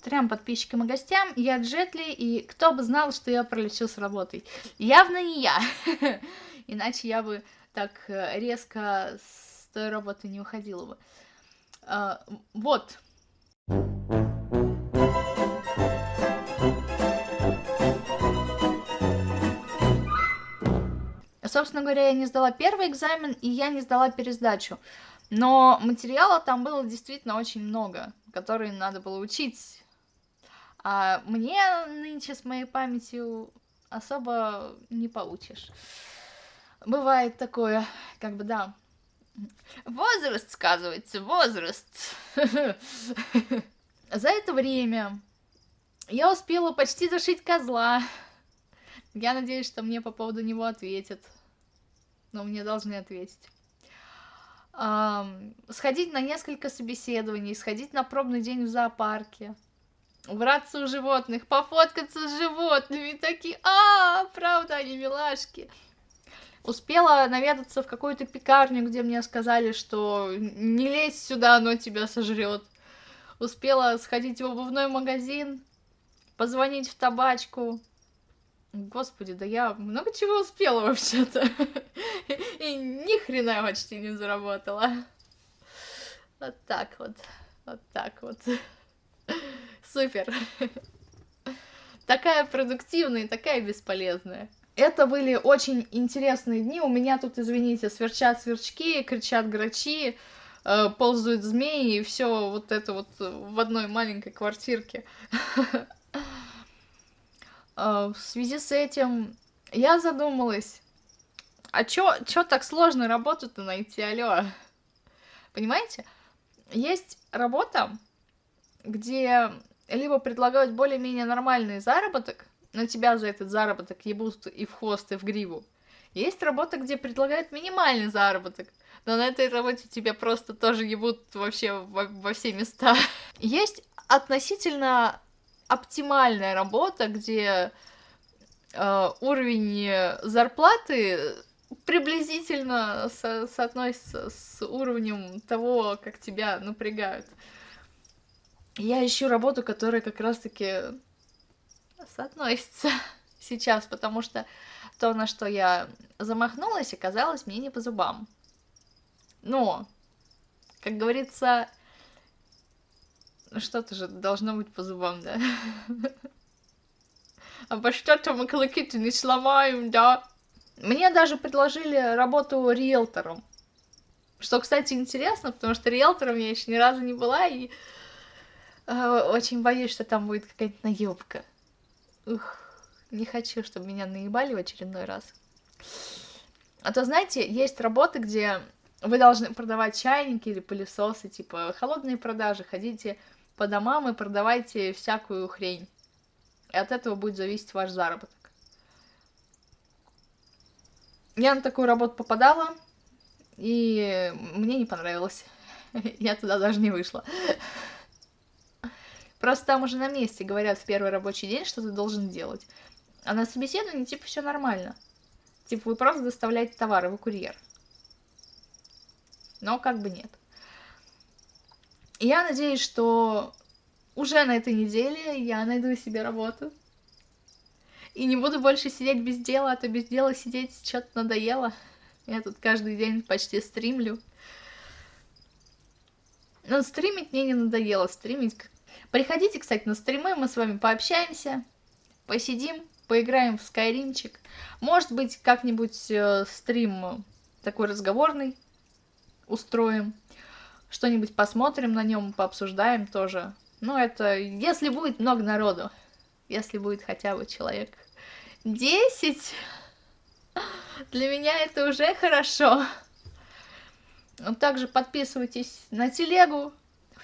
трем подписчикам и гостям, я Джетли, и кто бы знал, что я пролечу с работой. Явно не я, иначе я бы так э, резко с той работы не уходила бы. А, вот. Собственно говоря, я не сдала первый экзамен, и я не сдала пересдачу. Но материала там было действительно очень много, которые надо было учить. А мне нынче с моей памятью особо не получишь. Бывает такое, как бы, да. Возраст сказывается, возраст. За это время я успела почти зашить козла. Я надеюсь, что мне по поводу него ответят. Но мне должны ответить. Сходить на несколько собеседований, сходить на пробный день в зоопарке, убраться у животных, пофоткаться с животными, такие, а, правда, они милашки. Успела наведаться в какую-то пекарню, где мне сказали, что не лезь сюда, оно тебя сожрет. Успела сходить в обувной магазин, позвонить в табачку. Господи, да я много чего успела вообще-то. И ни хрена почти не заработала. Вот так вот. Вот так вот. Супер. Такая продуктивная и такая бесполезная. Это были очень интересные дни. У меня тут, извините, сверчат сверчки, кричат грачи, э, ползают змеи, и все вот это вот в одной маленькой квартирке. Э, в связи с этим я задумалась, а чё, чё так сложно работу-то найти, алё? Понимаете? Есть работа, где либо предлагают более-менее нормальный заработок, но тебя за этот заработок ебут и в хвост, и в гриву. Есть работа, где предлагают минимальный заработок, но на этой работе тебя просто тоже ебут вообще во, во все места. Есть относительно оптимальная работа, где э, уровень зарплаты приблизительно со соотносится с уровнем того, как тебя напрягают. Я ищу работу, которая как раз-таки соотносится сейчас, потому что то, на что я замахнулась, оказалось мне не по зубам. Но, как говорится, что-то же должно быть по зубам, да? Обо что-то мы клыки-то не сломаем, да? Мне даже предложили работу риэлтором. Что, кстати, интересно, потому что риэлтором я еще ни разу не была, и очень боюсь, что там будет какая-то наебка. Ух, не хочу, чтобы меня наебали в очередной раз. А то, знаете, есть работы, где вы должны продавать чайники или пылесосы, типа холодные продажи, ходите по домам и продавайте всякую хрень. И от этого будет зависеть ваш заработок. Я на такую работу попадала, и мне не понравилось. Я туда даже не вышла. Просто там уже на месте говорят в первый рабочий день, что ты должен делать. А на собеседовании, типа, все нормально. Типа, вы просто доставляете товары, вы курьер. Но как бы нет. Я надеюсь, что уже на этой неделе я найду себе работу. И не буду больше сидеть без дела, а то без дела сидеть что-то надоело. Я тут каждый день почти стримлю. Но стримить мне не надоело, стримить... Приходите, кстати, на стримы, мы с вами пообщаемся, посидим, поиграем в скайримчик. Может быть, как-нибудь э, стрим такой разговорный устроим что-нибудь посмотрим на нем, пообсуждаем тоже. Ну, это если будет много народу, если будет хотя бы человек 10, для меня это уже хорошо. Также подписывайтесь на телегу.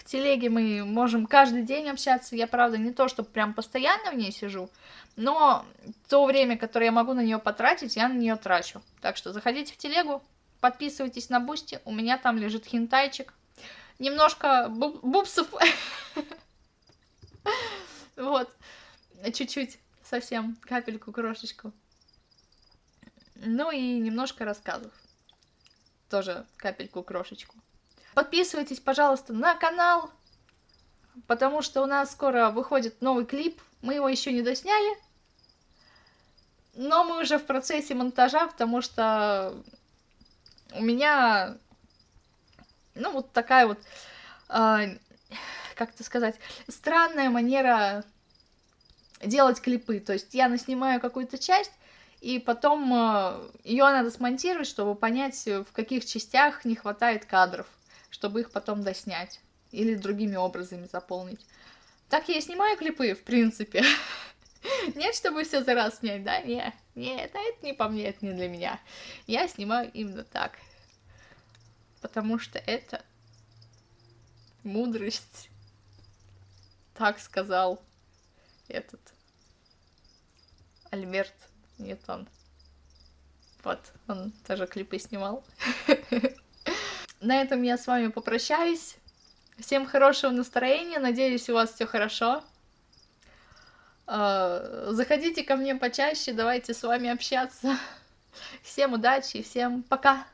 Телеге мы можем каждый день общаться. Я, правда, не то, что прям постоянно в ней сижу, но то время, которое я могу на нее потратить, я на нее трачу. Так что заходите в телегу, подписывайтесь на Boosty, у меня там лежит хентайчик немножко буб бубсов. Вот. Чуть-чуть, совсем, капельку, крошечку. Ну и немножко рассказов. Тоже капельку, крошечку. Подписывайтесь, пожалуйста, на канал. потому что у нас скоро выходит новый клип, мы его еще не досняли, но мы уже в процессе монтажа, потому что у меня, ну, вот такая вот, э, как это сказать, странная манера делать клипы. То есть я наснимаю какую-то часть, и потом э, ее надо смонтировать, чтобы понять, в каких частях не хватает кадров, чтобы их потом доснять или другими образами заполнить. Так я и снимаю клипы, в принципе. Нет, чтобы все за раз снять, да? Нет, нет, это не по мне, это не для меня. Я снимаю именно так. Потому что это мудрость. Так сказал этот Альберт Ньютон. Вот, он тоже клипы снимал. На этом я с вами попрощаюсь. Всем хорошего настроения, надеюсь, у вас все хорошо. А, заходите ко мне почаще, давайте с вами общаться. Всем удачи, всем пока!